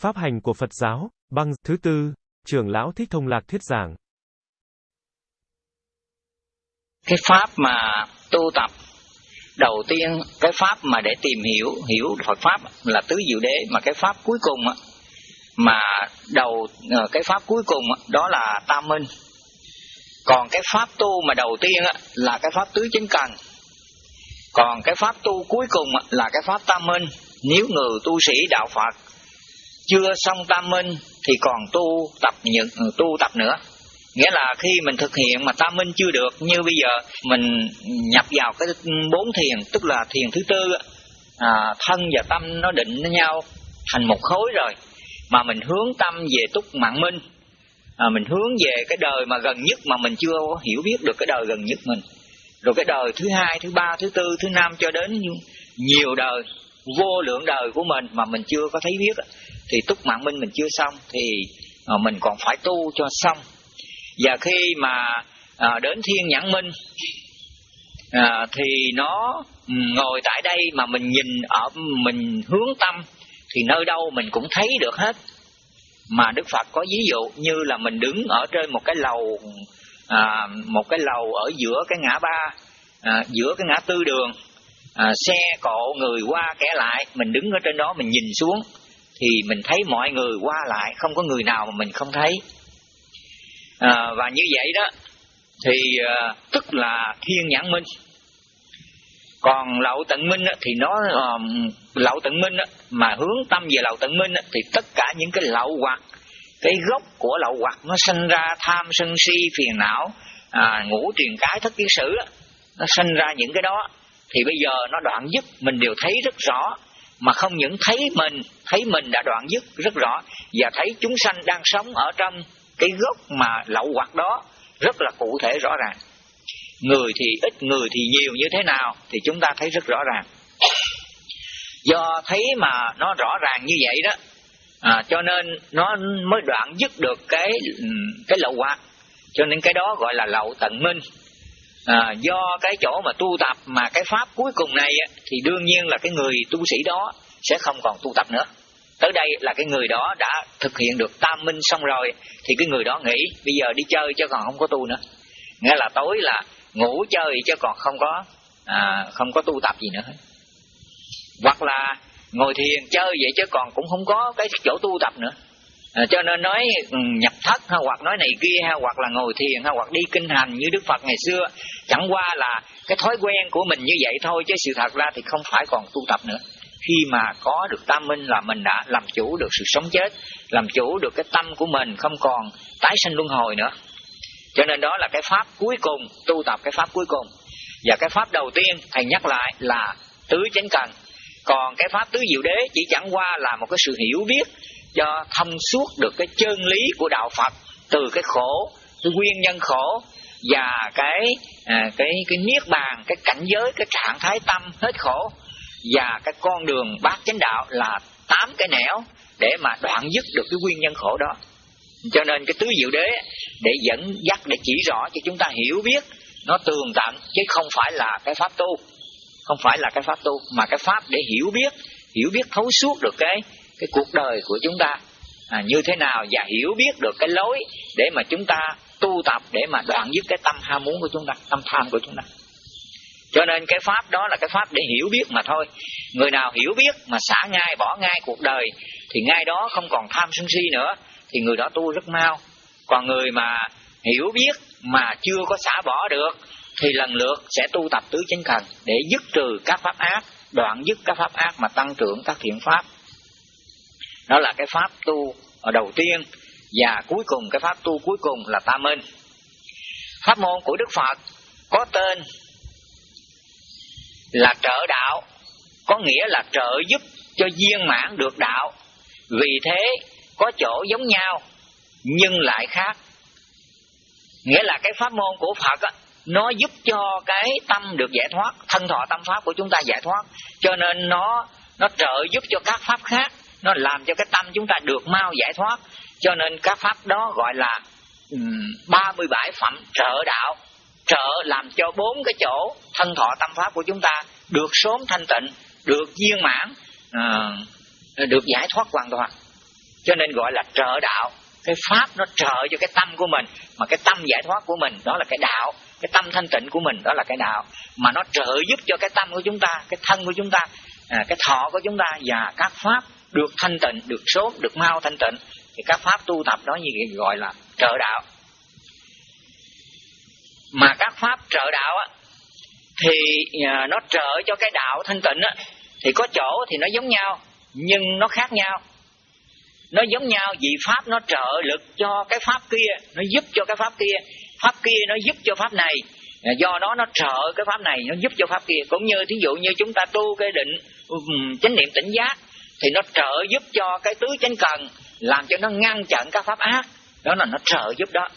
Pháp hành của Phật giáo, băng, thứ tư, trưởng lão Thích Thông Lạc thuyết giảng. Cái pháp mà tu tập đầu tiên cái pháp mà để tìm hiểu hiểu Phật pháp là tứ diệu đế mà cái pháp cuối cùng mà đầu ờ, cái pháp cuối cùng đó là tam minh. Còn cái pháp tu mà đầu tiên là cái pháp tứ chính cần còn cái pháp tu cuối cùng là cái pháp tam minh. Nếu người tu sĩ đạo phật chưa xong tam minh thì còn tu tập những tu tập nữa. Nghĩa là khi mình thực hiện mà tam minh chưa được như bây giờ mình nhập vào cái bốn thiền tức là thiền thứ tư à, thân và tâm nó định với nhau thành một khối rồi mà mình hướng tâm về túc mạng minh. À, mình hướng về cái đời mà gần nhất mà mình chưa hiểu biết được cái đời gần nhất mình. Rồi cái đời thứ hai thứ ba thứ tư thứ năm cho đến nhiều đời vô lượng đời của mình mà mình chưa có thấy biết thì túc mạng minh mình chưa xong thì à, mình còn phải tu cho xong. Và khi mà à, đến thiên nhãn minh à, thì nó ừ, ngồi tại đây mà mình nhìn ở mình hướng tâm thì nơi đâu mình cũng thấy được hết. Mà đức phật có ví dụ như là mình đứng ở trên một cái lầu à, một cái lầu ở giữa cái ngã ba à, giữa cái ngã tư đường à, xe cộ người qua kẻ lại mình đứng ở trên đó mình nhìn xuống thì mình thấy mọi người qua lại không có người nào mà mình không thấy. À, và như vậy đó thì à, tức là thiên nhãn minh. Còn lậu tận minh á, thì nó ờ, à, lậu tận minh á, mà hướng tâm về lậu tận minh á, thì tất cả những cái lậu hoặc cái gốc của lậu hoặc nó sinh ra tham sân si phiền não à, ngũ truyền cái thất kiến sử á, nó sinh ra những cái đó. Thì bây giờ nó đoạn dứt mình đều thấy rất rõ mà không những thấy mình thấy mình đã đoạn dứt rất rõ và thấy chúng sanh đang sống ở trong cái gốc mà lậu hoặc đó rất là cụ thể rõ ràng. Người thì ít người thì nhiều như thế nào thì chúng ta thấy rất rõ ràng. Do thấy mà nó rõ ràng như vậy đó à, cho nên nó mới đoạn dứt được cái ừ, cái lậu hoặc. Cho nên cái đó gọi là lậu tận minh à, do cái chỗ mà tu tập mà cái pháp cuối cùng này thì đương nhiên là cái người tu sĩ đó sẽ không còn tu tập nữa. Tới đây là cái người đó đã thực hiện được tam minh xong rồi thì cái người đó nghĩ bây giờ đi chơi chứ còn không có tu nữa. Nghĩa là tối là ngủ chơi chứ còn không có à, không có tu tập gì nữa. Hoặc là ngồi thiền chơi vậy chứ còn cũng không có cái chỗ tu tập nữa à, cho nên nói ừ, nhập thất ha hoặc nói này kia ha hoặc là ngồi thiền ha hoặc đi kinh hành như đức phật ngày xưa chẳng qua là cái thói quen của mình như vậy thôi chứ sự thật ra thì không phải còn tu tập nữa. Khi mà có được tam minh là mình đã làm chủ được sự sống chết làm chủ được cái tâm của mình không còn tái sinh luân hồi nữa. Cho nên đó là cái pháp cuối cùng tu tập cái pháp cuối cùng. Và cái pháp đầu tiên thầy nhắc lại là tứ chánh cần. Còn cái pháp tứ diệu đế chỉ chẳng qua là một cái sự hiểu biết cho thông suốt được cái chân lý của đạo phật từ cái khổ cái nguyên nhân khổ và cái à, cái cái niết bàn cái cảnh giới cái trạng thái tâm hết khổ. Và cái con đường bát chánh đạo là tám cái nẻo để mà đoạn dứt được cái nguyên nhân khổ đó. Cho nên cái tứ diệu đế để dẫn dắt để chỉ rõ cho chúng ta hiểu biết nó tường tận chứ không phải là cái pháp tu. Không phải là cái pháp tu mà cái pháp để hiểu biết hiểu biết thấu suốt được cái cái cuộc đời của chúng ta. À, như thế nào và hiểu biết được cái lối để mà chúng ta tu tập để mà đoạn dứt cái tâm ham muốn của chúng ta tâm tham của chúng ta. Cho nên cái pháp đó là cái pháp để hiểu biết mà thôi. Người nào hiểu biết mà xả ngay bỏ ngay cuộc đời thì ngay đó không còn tham sân si nữa thì người đó tu rất mau. Còn người mà hiểu biết mà chưa có xả bỏ được thì lần lượt sẽ tu tập tứ chánh cần để dứt trừ các pháp ác đoạn dứt các pháp ác mà tăng trưởng các thiện pháp đó là cái pháp tu ở đầu tiên. Và cuối cùng cái pháp tu cuối cùng là tam minh. Pháp môn của đức phật có tên là trợ đạo. Có nghĩa là trợ giúp cho viên mãn được đạo. Vì thế có chỗ giống nhau nhưng lại khác. Nghĩa là cái pháp môn của phật á, nó giúp cho cái tâm được giải thoát thân thọ tâm pháp của chúng ta giải thoát. Cho nên nó nó trợ giúp cho các pháp khác nó làm cho cái tâm chúng ta được mau giải thoát. Cho nên các pháp đó gọi là ba um, mươi bảy phẩm trợ đạo. Trợ làm cho bốn cái chỗ thân thọ tâm pháp của chúng ta được sớm thanh tịnh được viên mãn ờ, được giải thoát hoàn toàn. Cho nên gọi là trợ đạo. Cái pháp nó trợ cho cái tâm của mình mà cái tâm giải thoát của mình đó là cái đạo. Cái tâm thanh tịnh của mình đó là cái đạo. Mà nó trợ giúp cho cái tâm của chúng ta cái thân của chúng ta à, cái thọ của chúng ta và các pháp được thanh tịnh, được sốt, được mau thanh tịnh, thì các pháp tu tập đó như gọi là trợ đạo. Mà các pháp trợ đạo á, thì à, nó trợ cho cái đạo thanh tịnh á, thì có chỗ thì nó giống nhau, nhưng nó khác nhau. Nó giống nhau vì pháp nó trợ lực cho cái pháp kia, nó giúp cho cái pháp kia pháp kia nó giúp cho pháp này. À, do đó nó trợ cái pháp này, nó giúp cho pháp kia. Cũng như thí dụ như chúng ta tu cái định chánh niệm tỉnh giác thì nó trợ giúp cho cái tứ chánh cần làm cho nó ngăn chặn các pháp ác. Đó là nó trợ giúp đó.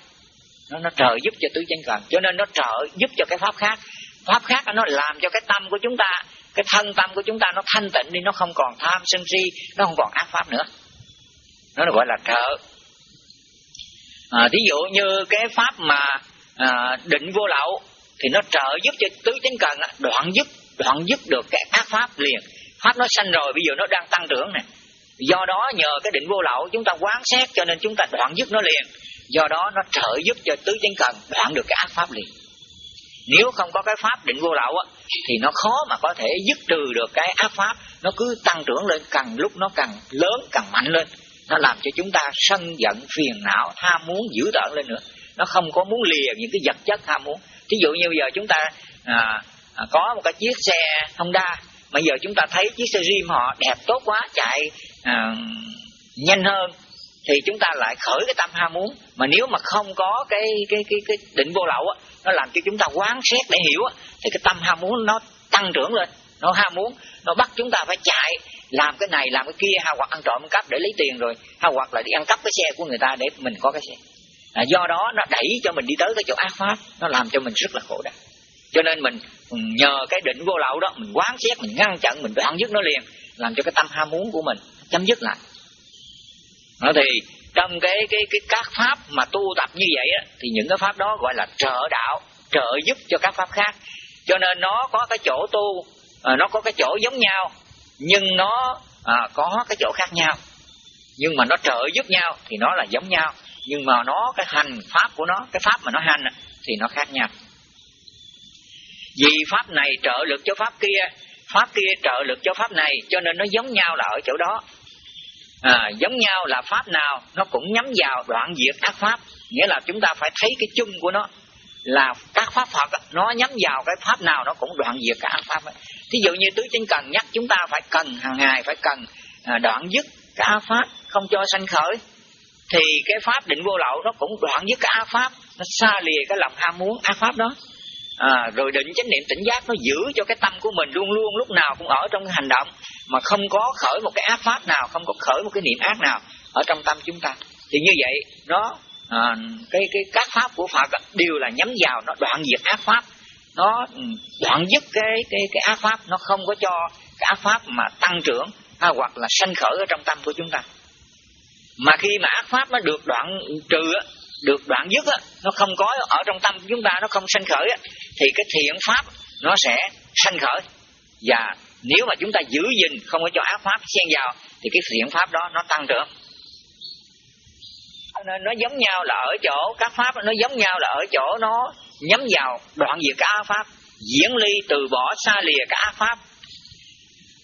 Nó nó trợ giúp cho tứ chánh cần. Cho nên nó trợ giúp cho cái pháp khác. Pháp khác nó làm cho cái tâm của chúng ta cái thân tâm của chúng ta nó thanh tịnh đi nó không còn tham sân si nó không còn ác pháp nữa. Nó gọi là trợ. À, thí dụ như cái pháp mà à, định vô lậu thì nó trợ giúp cho tứ chánh cần đoạn giúp đoạn giúp được cái ác pháp liền pháp nó sanh rồi bây giờ nó đang tăng trưởng này do đó nhờ cái định vô lậu chúng ta quán xét cho nên chúng ta đoạn dứt nó liền. Do đó nó trợ giúp cho tứ chánh cần đoạn được cái ác pháp liền. Nếu không có cái pháp định vô lậu á thì nó khó mà có thể dứt trừ được cái ác pháp. Nó cứ tăng trưởng lên càng lúc nó càng lớn càng mạnh lên. Nó làm cho chúng ta sân giận phiền não tham muốn dữ tợn lên nữa. Nó không có muốn lìa những cái vật chất tham muốn. Ví dụ như bây giờ chúng ta à, à, có một cái chiếc xe Honda mà giờ chúng ta thấy chiếc xe Rim họ đẹp tốt quá chạy à, nhanh hơn thì chúng ta lại khởi cái tâm ham muốn. Mà nếu mà không có cái cái cái cái định vô lậu á nó làm cho chúng ta quán xét để hiểu á thì cái tâm ham muốn nó tăng trưởng lên nó ham muốn nó bắt chúng ta phải chạy làm cái này làm cái kia hay hoặc ăn trộm ăn cắp để lấy tiền rồi hay hoặc là đi ăn cắp cái xe của người ta để mình có cái xe. À, do đó nó đẩy cho mình đi tới cái chỗ ác pháp nó làm cho mình rất là khổ đau cho nên mình ừ, nhờ cái định vô lậu đó mình quán xét mình ngăn chặn mình đoạn dứt nó liền làm cho cái tâm ham muốn của mình chấm dứt lại. Đó thì trong cái cái cái các pháp mà tu tập như vậy á, thì những cái pháp đó gọi là trợ đạo trợ giúp cho các pháp khác. Cho nên nó có cái chỗ tu à, nó có cái chỗ giống nhau nhưng nó à, có cái chỗ khác nhau. Nhưng mà nó trợ giúp nhau thì nó là giống nhau nhưng mà nó cái hành pháp của nó cái pháp mà nó hành thì nó khác nhau vì pháp này trợ lực cho pháp kia pháp kia trợ lực cho pháp này cho nên nó giống nhau là ở chỗ đó. À, giống nhau là pháp nào nó cũng nhắm vào đoạn diệt các pháp. Nghĩa là chúng ta phải thấy cái chung của nó là các pháp Phật nó nhắm vào cái pháp nào nó cũng đoạn diệt cả ác pháp ấy. thí dụ như tứ chánh cần nhắc chúng ta phải cần hàng ngày phải cần à, đoạn dứt cả ác pháp không cho sanh khởi thì cái pháp định vô lậu nó cũng đoạn dứt cả ác pháp nó xa lìa cái lòng ham muốn ác pháp đó à, rồi định chánh niệm tỉnh giác nó giữ cho cái tâm của mình luôn luôn lúc nào cũng ở trong cái hành động mà không có khởi một cái ác pháp nào không có khởi một cái niệm ác nào ở trong tâm chúng ta. Thì như vậy nó à, cái cái các pháp của Phật đều là nhắm vào nó đoạn diệt ác pháp. Nó ừ, đoạn dứt cái cái cái ác pháp nó không có cho cái ác pháp mà tăng trưởng hay hoặc là sanh khởi ở trong tâm của chúng ta. Mà khi mà ác pháp nó được đoạn trừ được đoạn dứt á, nó không có ở trong tâm chúng ta nó không sanh khởi á, thì cái thiện pháp nó sẽ sanh khởi. Và nếu mà chúng ta giữ gìn không có cho ác pháp xen vào thì cái thiện pháp đó nó tăng trưởng. Nên nó giống nhau là ở chỗ các pháp nó giống nhau là ở chỗ nó nhắm vào đoạn diệt các ác pháp diễn ly từ bỏ xa lìa các ác pháp.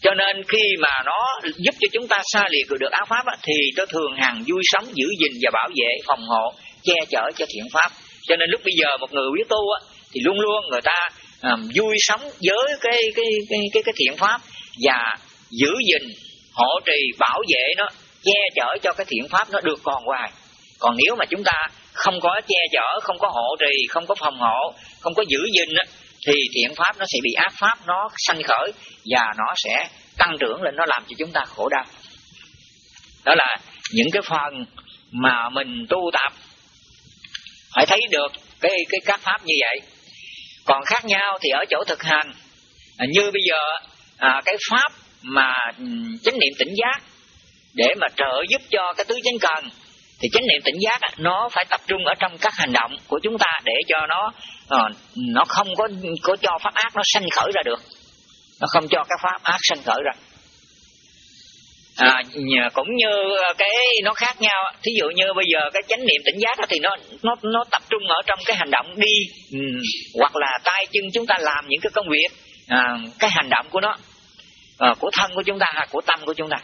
Cho nên khi mà nó giúp cho chúng ta xa lìa được ác pháp á, thì nó thường hằng vui sống giữ gìn và bảo vệ phòng hộ che chở cho thiện pháp. Cho nên lúc bây giờ một người biết tu á, thì luôn luôn người ta um, vui sống với cái cái cái cái, cái thiện pháp và giữ gìn hộ trì bảo vệ nó che chở cho cái thiện pháp nó được còn hoài. Còn nếu mà chúng ta không có che chở không có hộ trì không có phòng hộ không có giữ gìn á, thì thiện pháp nó sẽ bị ác pháp nó sanh khởi và nó sẽ tăng trưởng lên nó làm cho chúng ta khổ đau. Đó là những cái phần mà mình tu tập phải thấy được cái cái các pháp như vậy. Còn khác nhau thì ở chỗ thực hành à, như bây giờ à, cái pháp mà ừ, chánh niệm tỉnh giác để mà trợ giúp cho cái tứ chánh cần thì chánh niệm tỉnh giác nó phải tập trung ở trong các hành động của chúng ta để cho nó ờ, nó không có có cho pháp ác nó sanh khởi ra được. Nó không cho cái pháp ác sanh khởi ra à, cũng như cái nó khác nhau thí dụ như bây giờ cái chánh niệm tỉnh giác đó thì nó nó nó tập trung ở trong cái hành động đi. Ừ, hoặc là tay chân chúng ta làm những cái công việc à, cái hành động của nó à, của thân của chúng ta hay của tâm của chúng ta.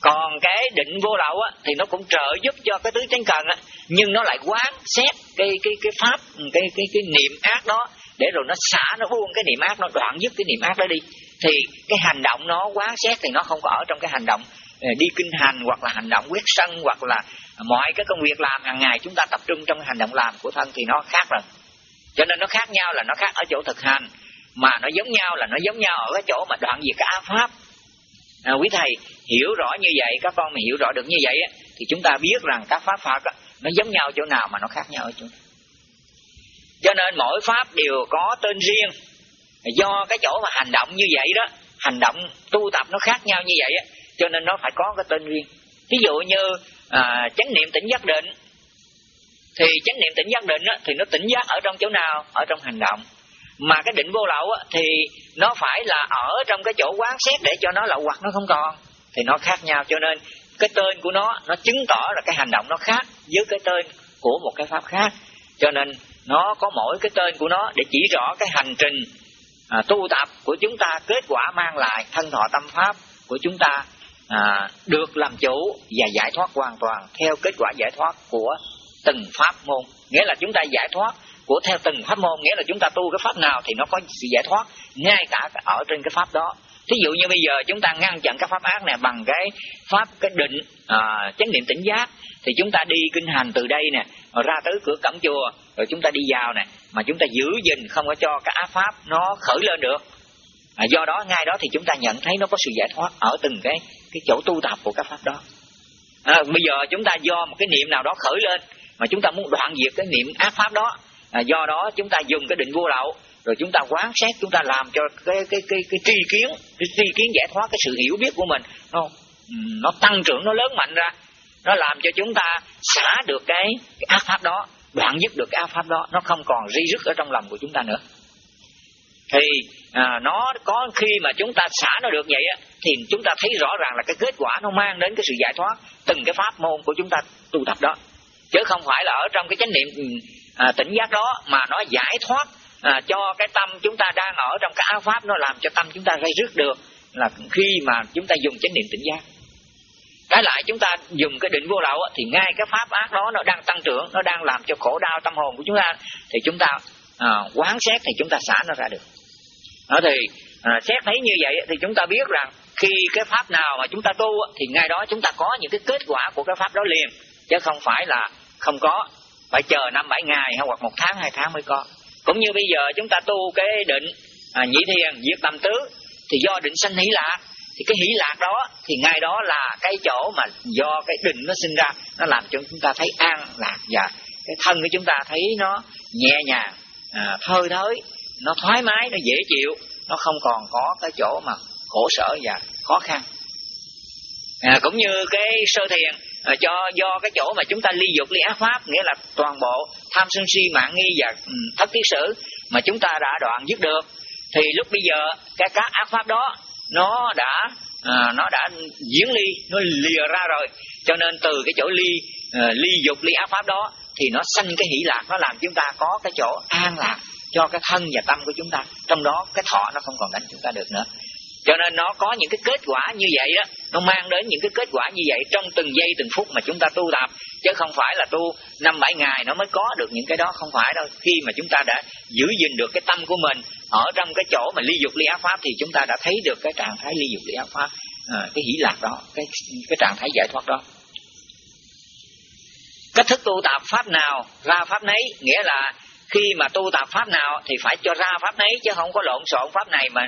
Còn cái định vô lậu á, thì nó cũng trợ giúp cho cái tứ chánh cần á, nhưng nó lại quán xét cái cái cái pháp cái cái cái niệm ác đó để rồi nó xả nó buông cái niệm ác nó đoạn dứt cái niệm ác đó đi thì cái hành động nó quán xét thì nó không có ở trong cái hành động ờ, đi kinh hành hoặc là hành động quyết sân hoặc là mọi cái công việc làm hàng ngày chúng ta tập trung trong cái hành động làm của thân thì nó khác rồi. Cho nên nó khác nhau là nó khác ở chỗ thực hành mà nó giống nhau là nó giống nhau ở cái chỗ mà đoạn diệt cái ác pháp. À, quý thầy hiểu rõ như vậy các con mình hiểu rõ được như vậy á, thì chúng ta biết rằng các pháp phật á, nó giống nhau chỗ nào mà nó khác nhau ở chỗ nào cho nên mỗi pháp đều có tên riêng do cái chỗ mà hành động như vậy đó hành động tu tập nó khác nhau như vậy á cho nên nó phải có cái tên riêng. Ví dụ như à, chánh niệm tỉnh giác định thì chánh niệm tỉnh giác định á, thì nó tỉnh giác ở trong chỗ nào? Ở trong hành động. Mà cái định vô lậu á, thì nó phải là ở trong cái chỗ quán xét để cho nó lậu hoặc nó không còn thì nó khác nhau. Cho nên cái tên của nó nó chứng tỏ là cái hành động nó khác với cái tên của một cái pháp khác. Cho nên nó có mỗi cái tên của nó để chỉ rõ cái hành trình à, tu tập của chúng ta kết quả mang lại thân thọ tâm pháp của chúng ta à, được làm chủ và giải thoát hoàn toàn theo kết quả giải thoát của từng pháp môn. Nghĩa là chúng ta giải thoát của theo từng pháp môn nghĩa là chúng ta tu cái pháp nào thì nó có sự giải thoát ngay cả ở trên cái pháp đó thí dụ như bây giờ chúng ta ngăn chặn các pháp ác này bằng cái pháp cái định à, chánh niệm tỉnh giác thì chúng ta đi kinh hành từ đây nè ra tới cửa cổng chùa rồi chúng ta đi vào nè mà chúng ta giữ gìn không có cho cái ác pháp nó khởi lên được. À, do đó ngay đó thì chúng ta nhận thấy nó có sự giải thoát ở từng cái cái chỗ tu tập của các pháp đó. À, bây giờ chúng ta do một cái niệm nào đó khởi lên mà chúng ta muốn đoạn diệt cái niệm ác pháp đó à, do đó chúng ta dùng cái định vô lậu rồi chúng ta quán xét chúng ta làm cho cái cái cái cái tri kiến cái tri kiến giải thoát cái sự hiểu biết của mình. Nó nó tăng trưởng nó lớn mạnh ra. Nó làm cho chúng ta xả được cái, cái ác pháp đó đoạn dứt được cái ác pháp đó. Nó không còn ri rứt ở trong lòng của chúng ta nữa. Thì à, nó có khi mà chúng ta xả nó được vậy á thì chúng ta thấy rõ ràng là cái kết quả nó mang đến cái sự giải thoát từng cái pháp môn của chúng ta tu tập đó. Chứ không phải là ở trong cái chánh niệm ừ, à, tỉnh giác đó mà nó giải thoát à, cho cái tâm chúng ta đang ở trong cái áo pháp nó làm cho tâm chúng ta gây rước được là khi mà chúng ta dùng chánh niệm tỉnh giác. Trái lại chúng ta dùng cái định vô lậu thì ngay cái pháp ác đó nó đang tăng trưởng nó đang làm cho khổ đau tâm hồn của chúng ta thì chúng ta à, quán xét thì chúng ta xả nó ra được. Đó thì à, xét thấy như vậy thì chúng ta biết rằng khi cái pháp nào mà chúng ta tu thì ngay đó chúng ta có những cái kết quả của cái pháp đó liền chứ không phải là không có phải chờ năm bảy ngày hay hoặc một tháng hai tháng mới có cũng như bây giờ chúng ta tu cái định à, nhị thiền diệt tâm tứ thì do định sanh hỷ lạc. Thì cái hỷ lạc đó thì ngay đó là cái chỗ mà do cái định nó sinh ra nó làm cho chúng ta thấy an lạc và cái thân của chúng ta thấy nó nhẹ nhàng à, thơi thới nó thoải mái nó dễ chịu nó không còn có cái chỗ mà khổ sở và khó khăn. À, cũng như cái sơ thiền à, cho do cái chỗ mà chúng ta ly dục ly ác pháp nghĩa là toàn bộ tham sân si mạng nghi và ừ, thất tiết sử mà chúng ta đã đoạn dứt được. Thì lúc bây giờ cái các ác pháp đó nó đã à, nó đã diễn ly nó lìa ra rồi. Cho nên từ cái chỗ ly à, ly dục ly ác pháp đó thì nó sanh cái hỷ lạc nó làm chúng ta có cái chỗ an lạc cho cái thân và tâm của chúng ta. Trong đó cái thọ nó không còn đánh chúng ta được nữa cho nên nó có những cái kết quả như vậy đó nó mang đến những cái kết quả như vậy trong từng giây từng phút mà chúng ta tu tập. Chứ không phải là tu năm bảy ngày nó mới có được những cái đó không phải đâu. Khi mà chúng ta đã giữ gìn được cái tâm của mình ở trong cái chỗ mà ly dục ly ác pháp thì chúng ta đã thấy được cái trạng thái ly dục ly ác pháp à, cái hỷ lạc đó cái cái trạng thái giải thoát đó. Cách thức tu tập pháp nào ra pháp nấy nghĩa là khi mà tu tập pháp nào thì phải cho ra pháp nấy chứ không có lộn xộn pháp này mà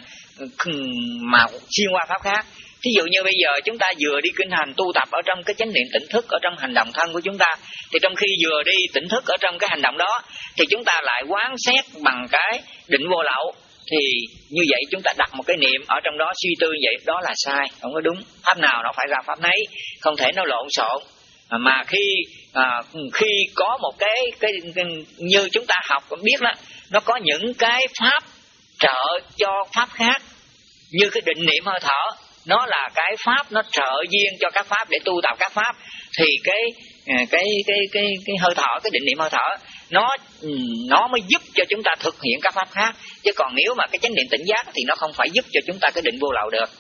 mà xuyên qua pháp khác. Thí dụ như bây giờ chúng ta vừa đi kinh hành tu tập ở trong cái chánh niệm tỉnh thức ở trong hành động thân của chúng ta, thì trong khi vừa đi tỉnh thức ở trong cái hành động đó, thì chúng ta lại quán xét bằng cái định vô lậu. Thì như vậy chúng ta đặt một cái niệm ở trong đó, suy tư vậy, đó là sai, không có đúng. Pháp nào nó phải ra pháp nấy không thể nó lộn xộn. À, mà khi à, khi có một cái, cái cái như chúng ta học biết đó nó có những cái pháp trợ cho pháp khác như cái định niệm hơi thở nó là cái pháp nó trợ duyên cho các pháp để tu tập các pháp thì cái à, cái cái cái cái hơi thở cái định niệm hơi thở nó ừ, nó mới giúp cho chúng ta thực hiện các pháp khác. Chứ còn nếu mà cái chánh niệm tỉnh giác thì nó không phải giúp cho chúng ta cái định vô lậu được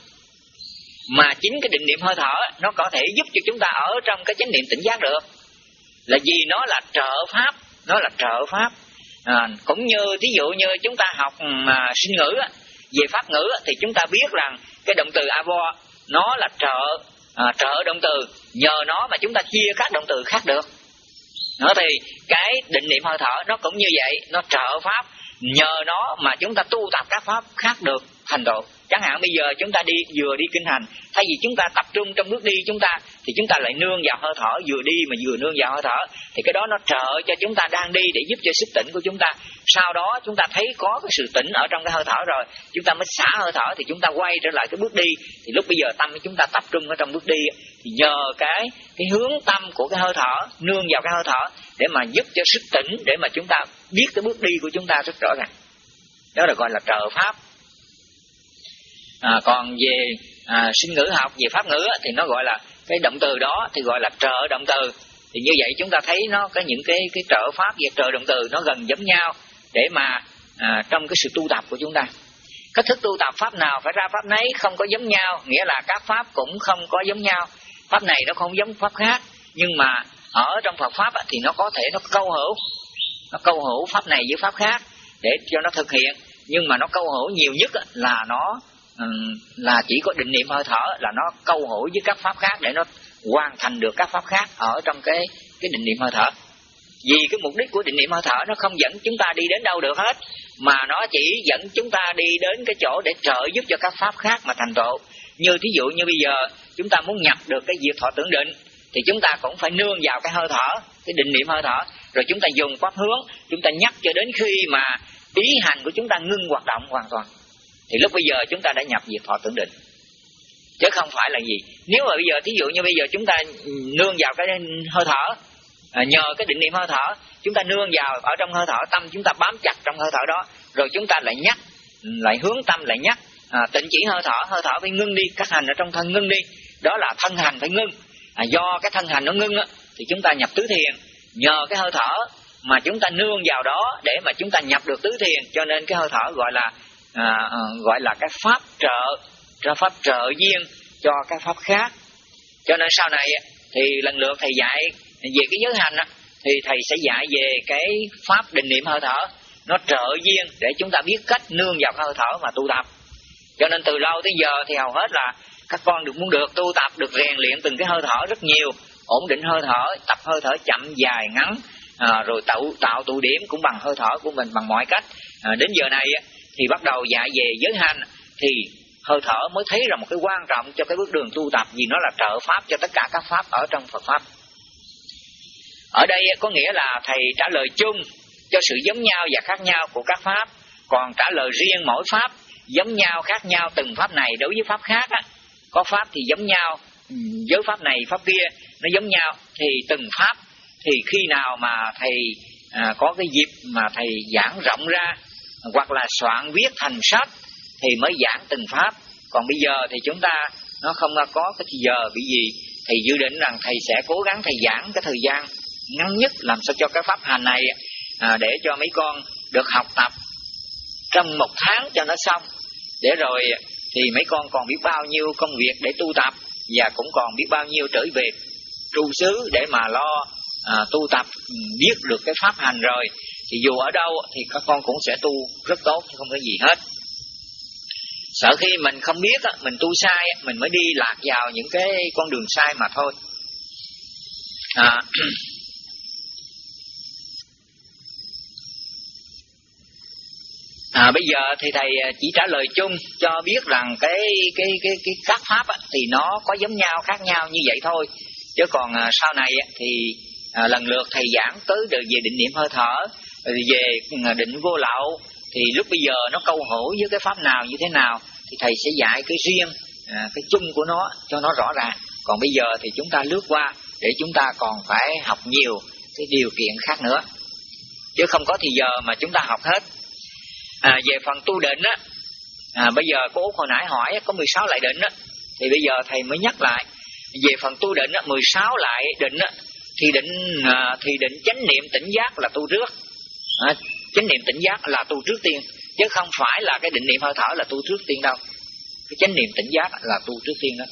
mà chính cái định niệm hơi thở nó có thể giúp cho chúng ta ở trong cái chánh niệm tỉnh giác được. Là vì nó là trợ pháp nó là trợ pháp. À, cũng như thí dụ như chúng ta học à, sinh ngữ về pháp ngữ thì chúng ta biết rằng cái động từ avo nó là trợ à, trợ động từ. Nhờ nó mà chúng ta chia các động từ khác được. Nó thì cái định niệm hơi thở nó cũng như vậy nó trợ pháp. Nhờ nó mà chúng ta tu tập các pháp khác được hành độ. chẳng hạn bây giờ chúng ta đi vừa đi kinh hành thay vì chúng ta tập trung trong bước đi chúng ta thì chúng ta lại nương vào hơi thở vừa đi mà vừa nương vào hơi thở thì cái đó nó trợ cho chúng ta đang đi để giúp cho sức tỉnh của chúng ta sau đó chúng ta thấy có cái sự tỉnh ở trong cái hơi thở rồi chúng ta mới xả hơi thở thì chúng ta quay trở lại cái bước đi thì lúc bây giờ tâm của chúng ta tập trung ở trong bước đi thì nhờ cái cái hướng tâm của cái hơi thở nương vào cái hơi thở để mà giúp cho sức tỉnh để mà chúng ta biết cái bước đi của chúng ta rất rõ ràng đó là gọi là trợ pháp à, còn về à, sinh ngữ học về pháp ngữ thì nó gọi là cái động từ đó thì gọi là trợ động từ. Thì như vậy chúng ta thấy nó có những cái cái trợ pháp và trợ động từ nó gần giống nhau để mà à, trong cái sự tu tập của chúng ta. Cách thức tu tập pháp nào phải ra pháp nấy không có giống nhau nghĩa là các pháp cũng không có giống nhau. Pháp này nó không giống pháp khác nhưng mà ở trong Phật pháp thì nó có thể nó câu hữu nó câu hữu pháp này với pháp khác để cho nó thực hiện. Nhưng mà nó câu hữu nhiều nhất là nó Ừ, là chỉ có định niệm hơi thở là nó câu hỏi với các pháp khác để nó hoàn thành được các pháp khác ở trong cái cái định niệm hơi thở. Vì cái mục đích của định niệm hơi thở nó không dẫn chúng ta đi đến đâu được hết, mà nó chỉ dẫn chúng ta đi đến cái chỗ để trợ giúp cho các pháp khác mà thành tựu. Như thí dụ như bây giờ chúng ta muốn nhập được cái diệt thọ tưởng định, thì chúng ta cũng phải nương vào cái hơi thở, cái định niệm hơi thở. Rồi chúng ta dùng pháp hướng, chúng ta nhắc cho đến khi mà ý hành của chúng ta ngưng hoạt động hoàn toàn thì lúc bây giờ chúng ta đã nhập diệt thọ tưởng định chứ không phải là gì. Nếu mà bây giờ thí dụ như bây giờ chúng ta nương vào cái hơi thở à, nhờ cái định niệm hơi thở chúng ta nương vào ở trong hơi thở tâm chúng ta bám chặt trong hơi thở đó rồi chúng ta lại nhắc lại hướng tâm lại nhắc à, tịnh chỉ hơi thở hơi thở phải ngưng đi các hành ở trong thân ngưng đi. Đó là thân hành phải ngưng. À, do cái thân hành nó ngưng á, thì chúng ta nhập tứ thiền. Nhờ cái hơi thở mà chúng ta nương vào đó để mà chúng ta nhập được tứ thiền cho nên cái hơi thở gọi là À, à, gọi là cái pháp trợ cho pháp trợ duyên cho các pháp khác. Cho nên sau này thì lần lượt thầy dạy về cái giới hành thì thầy sẽ dạy về cái pháp định niệm hơi thở. Nó trợ duyên để chúng ta biết cách nương vào hơi thở mà tu tập. Cho nên từ lâu tới giờ thì hầu hết là các con được muốn được tu tập được rèn luyện từng cái hơi thở rất nhiều. Ổn định hơi thở tập hơi thở chậm dài ngắn à, rồi tạo tạo tụ điểm cũng bằng hơi thở của mình bằng mọi cách. À, đến giờ này thì bắt đầu dạy về giới hành thì hơi thở mới thấy là một cái quan trọng cho cái bước đường tu tập vì nó là trợ pháp cho tất cả các pháp ở trong Phật pháp. Ở đây có nghĩa là thầy trả lời chung cho sự giống nhau và khác nhau của các pháp, còn trả lời riêng mỗi pháp giống nhau khác nhau từng pháp này đối với pháp khác á, có pháp thì giống nhau, với pháp này pháp kia nó giống nhau thì từng pháp thì khi nào mà thầy à, có cái dịp mà thầy giảng rộng ra hoặc là soạn viết thành sách thì mới giảng từng pháp. Còn bây giờ thì chúng ta nó không có cái giờ bị gì thì dự định rằng thầy sẽ cố gắng thầy giảng cái thời gian ngắn nhất làm sao cho cái pháp hành này à, để cho mấy con được học tập trong một tháng cho nó xong. Để rồi thì mấy con còn biết bao nhiêu công việc để tu tập và cũng còn biết bao nhiêu trở về trụ xứ để mà lo à, tu tập ừ, biết được cái pháp hành rồi thì dù ở đâu thì các con cũng sẽ tu rất tốt chứ không có gì hết. Sợ khi mình không biết mình tu sai mình mới đi lạc vào những cái con đường sai mà thôi. À, À, bây giờ thì thầy à, chỉ trả lời chung cho biết rằng cái cái cái cái các pháp thì nó có giống nhau khác nhau như vậy thôi. Chứ còn à, sau này thì à, lần lượt thầy giảng tới được về định niệm hơi thở về định vô lậu thì lúc bây giờ nó câu hỏi với cái pháp nào như thế nào thì thầy sẽ dạy cái riêng à, cái chung của nó cho nó rõ ràng. Còn bây giờ thì chúng ta lướt qua để chúng ta còn phải học nhiều cái điều kiện khác nữa. Chứ không có thì giờ mà chúng ta học hết. À, về phần tu định á à, bây giờ cô Út hồi nãy hỏi có 16 lại định á thì bây giờ thầy mới nhắc lại. Về phần tu định á, 16 lại định á, thì định à, thì định chánh niệm tỉnh giác là tu trước à, chánh niệm tỉnh giác là tu trước tiên chứ không phải là cái định niệm hơi thở là tu trước tiên đâu. Cái chánh niệm tỉnh giác là tu trước tiên đó.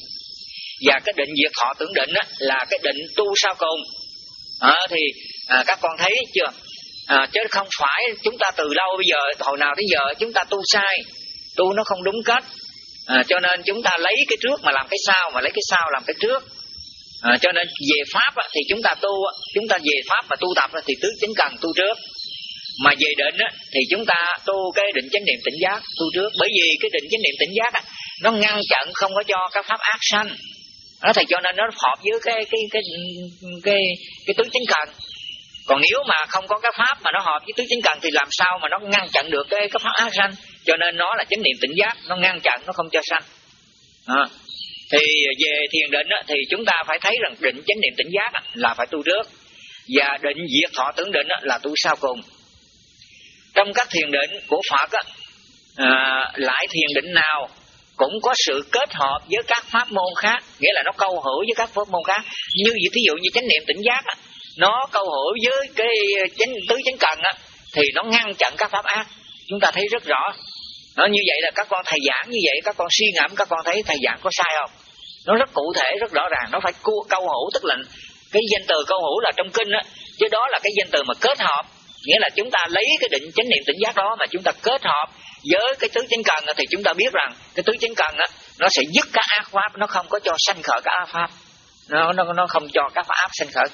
Và cái định diệt thọ tưởng định á, là cái định tu sau cùng. À, thì à, các con thấy chưa? À, chứ không phải chúng ta từ lâu bây giờ hồi nào tới giờ chúng ta tu sai tu nó không đúng cách. À, cho nên chúng ta lấy cái trước mà làm cái sau mà lấy cái sau làm cái trước. À, cho nên về pháp á, thì chúng ta tu chúng ta về pháp mà tu tập thì tứ chính cần tu trước mà về định á, thì chúng ta tu cái định chánh niệm tỉnh giác tu trước. Bởi vì cái định chánh niệm tỉnh giác á, nó ngăn chặn không có cho các pháp ác sanh. Nó thì cho nên nó hợp với cái cái cái cái cái tứ chính cần. Còn nếu mà không có cái pháp mà nó hợp với tứ chính cần thì làm sao mà nó ngăn chặn được cái cái pháp ác sanh? Cho nên nó là chánh niệm tỉnh giác nó ngăn chặn nó không cho sanh. À. thì về thiền định á, thì chúng ta phải thấy rằng định chánh niệm tỉnh giác á, là phải tu trước. Và định diệt thọ tưởng định á, là tu sau cùng trong các thiền định của phật á, à, lại thiền định nào cũng có sự kết hợp với các pháp môn khác nghĩa là nó câu hữu với các pháp môn khác. Như thí dụ như chánh niệm tỉnh giác á, nó câu hữu với cái chánh tứ chánh cần á, thì nó ngăn chặn các pháp ác. Chúng ta thấy rất rõ. Nó như vậy là các con thầy giảng như vậy các con suy ngẫm các con thấy thầy giảng có sai không? Nó rất cụ thể rất rõ ràng. Nó phải câu hữu tức là cái danh từ câu hữu là trong kinh á chứ đó là cái danh từ mà kết hợp nghĩa là chúng ta lấy cái định chánh niệm tỉnh giác đó mà chúng ta kết hợp với cái tứ chánh cần thì chúng ta biết rằng cái tứ chánh cần á nó sẽ dứt các ác pháp nó không có cho sanh khởi các ác pháp. Nó nó nó không cho các pháp sanh khởi.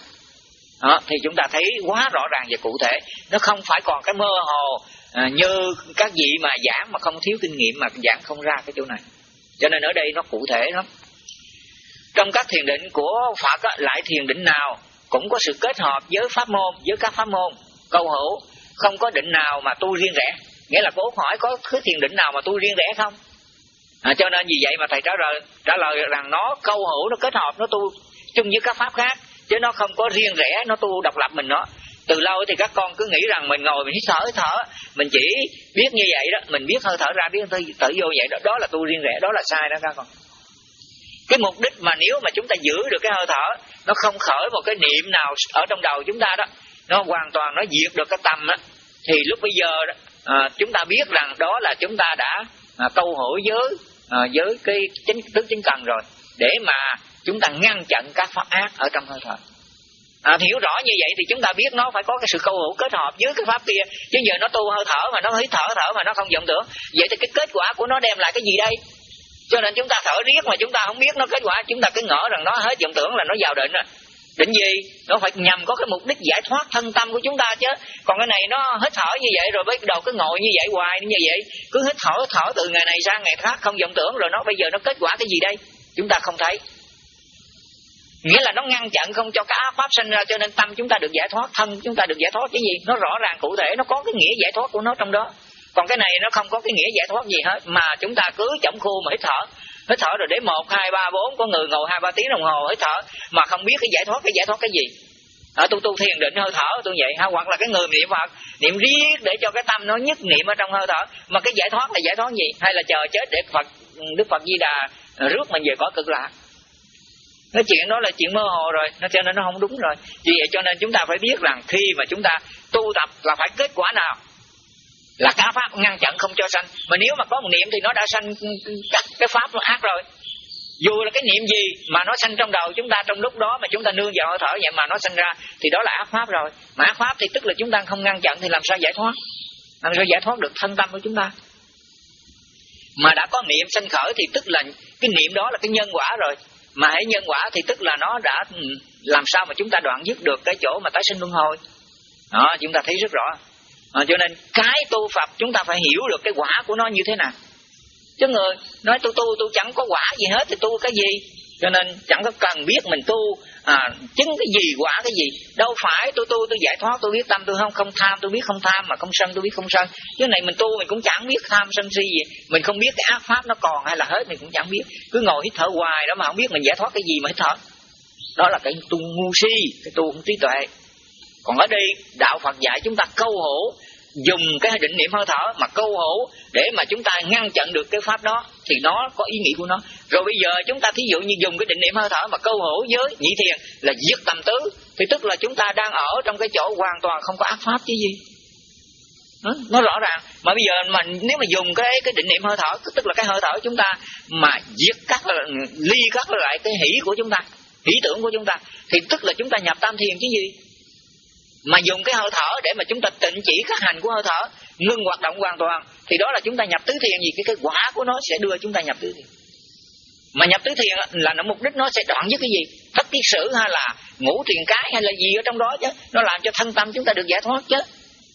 Đó, thì chúng ta thấy quá rõ ràng và cụ thể. Nó không phải còn cái mơ hồ à, như các vị mà giảng mà không thiếu kinh nghiệm mà giảng không ra cái chỗ này. Cho nên ở đây nó cụ thể lắm. Trong các thiền định của phật á, lại thiền định nào cũng có sự kết hợp với pháp môn với các pháp môn câu hữu không có định nào mà tu riêng rẽ. Nghĩa là cố hỏi có thứ thiền định nào mà tu riêng rẽ không? À, cho nên vì vậy mà thầy trả lời trả lời rằng nó câu hữu nó kết hợp nó tu chung với các pháp khác chứ nó không có riêng rẽ nó tu độc lập mình nó từ lâu thì các con cứ nghĩ rằng mình ngồi mình hít thở hít thở. Mình chỉ biết như vậy đó mình biết hơi thở ra biết hơi thở vô vậy đó. Đó là tu riêng rẽ đó là sai đó các con. Cái mục đích mà nếu mà chúng ta giữ được cái hơi thở nó không khởi một cái niệm nào ở trong đầu chúng ta đó nó hoàn toàn nó diệt được cái tâm á. Thì lúc bây giờ à, chúng ta biết rằng đó là chúng ta đã à, câu hỏi với à, với cái chính tứ chính cần rồi. Để mà chúng ta ngăn chặn các pháp ác ở trong hơi thở. À, hiểu rõ như vậy thì chúng ta biết nó phải có cái sự câu hữu kết hợp với cái pháp kia. Chứ giờ nó tu hơi thở mà nó hít thở thở mà nó không vọng tưởng vậy thì cái kết quả của nó đem lại cái gì đây? Cho nên chúng ta thở riết mà chúng ta không biết nó kết quả. Chúng ta cứ ngỡ rằng nó hết vọng tưởng là nó vào định rồi định gì nó phải nhằm có cái mục đích giải thoát thân tâm của chúng ta chứ. Còn cái này nó hít thở như vậy rồi bắt đầu cứ ngồi như vậy hoài như vậy. Cứ hít thở thở từ ngày này sang ngày khác, không vọng tưởng rồi nó bây giờ nó kết quả cái gì đây? Chúng ta không thấy. Nghĩa là nó ngăn chặn không cho cả pháp sinh ra cho nên tâm chúng ta được giải thoát, thân chúng ta được giải thoát. Cái gì? Nó rõ ràng, cụ thể, nó có cái nghĩa giải thoát của nó trong đó. Còn cái này nó không có cái nghĩa giải thoát gì hết, mà chúng ta cứ chậm khu mà hít thở hít thở rồi để một, hai, ba, bốn, có người ngồi hai, ba tiếng đồng hồ, hít thở. Mà không biết cái giải thoát, cái giải thoát cái gì. Ở tu tu thiền định, hơi thở, tôi vậy. Ha hoặc là cái người niệm phật, niệm riết để cho cái tâm nó nhất niệm ở trong hơi thở. Mà cái giải thoát là giải thoát gì? Hay là chờ chết để phật, đức phật di đà rước mình về cõi cực lạc? Cái chuyện đó là chuyện mơ hồ rồi, nó cho nên nó không đúng rồi. Vì vậy cho nên chúng ta phải biết rằng khi mà chúng ta tu tập là phải kết quả nào? Là cả pháp ngăn chặn không cho sanh. Mà nếu mà có một niệm thì nó đã sanh ừ, ừ, các cái pháp nó ác rồi. Dù là cái niệm gì mà nó sanh trong đầu chúng ta, trong lúc đó mà chúng ta nương vào hơi thở vậy mà nó sanh ra, thì đó là ác pháp rồi. Mà ác pháp thì tức là chúng ta không ngăn chặn thì làm sao giải thoát? Làm sao giải thoát được thân tâm của chúng ta? Mà đã có niệm sanh khởi thì tức là cái niệm đó là cái nhân quả rồi. Mà hãy nhân quả thì tức là nó đã ừ, làm sao mà chúng ta đoạn dứt được cái chỗ mà tái sinh luân hồi. Đó, chúng ta thấy rất rõ à, cho nên cái tu Phật chúng ta phải hiểu được cái quả của nó như thế nào. Chứ người nói tu tu tu chẳng có quả gì hết thì tu cái gì? Cho nên chẳng có cần biết mình tu à, chứng cái gì quả cái gì. Đâu phải tôi tu tôi giải thoát tôi biết tâm tôi không không tham tôi biết không tham mà không sân tôi biết không sân. Chứ này mình tu mình cũng chẳng biết tham sân si gì. Mình không biết cái ác pháp nó còn hay là hết mình cũng chẳng biết. Cứ ngồi hít thở hoài đó mà không biết mình giải thoát cái gì mà hít thở. Đó là cái tu ngu si cái tu không trí tuệ còn ở đây đạo Phật dạy chúng ta câu hổ dùng cái định niệm hơi thở mà câu hổ để mà chúng ta ngăn chặn được cái pháp đó thì nó có ý nghĩa của nó. Rồi bây giờ chúng ta thí dụ như dùng cái định niệm hơi thở mà câu hổ với nhị thiền là giết tầm tứ thì tức là chúng ta đang ở trong cái chỗ hoàn toàn không có ác pháp chứ gì. Nó, nó rõ ràng. Mà bây giờ mà nếu mà dùng cái cái định niệm hơi thở tức là cái hơi thở chúng ta mà giết cắt ly các lại cái hỷ của chúng ta hỷ tưởng của chúng ta thì tức là chúng ta nhập tam thiền chứ gì? Mà dùng cái hơi thở để mà chúng ta tịnh chỉ các hành của hơi thở ngưng hoạt động hoàn toàn thì đó là chúng ta nhập tứ thiền gì? Cái kết quả của nó sẽ đưa chúng ta nhập tứ thiền. Mà nhập tứ thiền là nó mục đích nó sẽ đoạn với cái gì? Thất tiết sử hay là ngũ thiền cái hay là gì ở trong đó chứ? Nó làm cho thân tâm chúng ta được giải thoát chứ.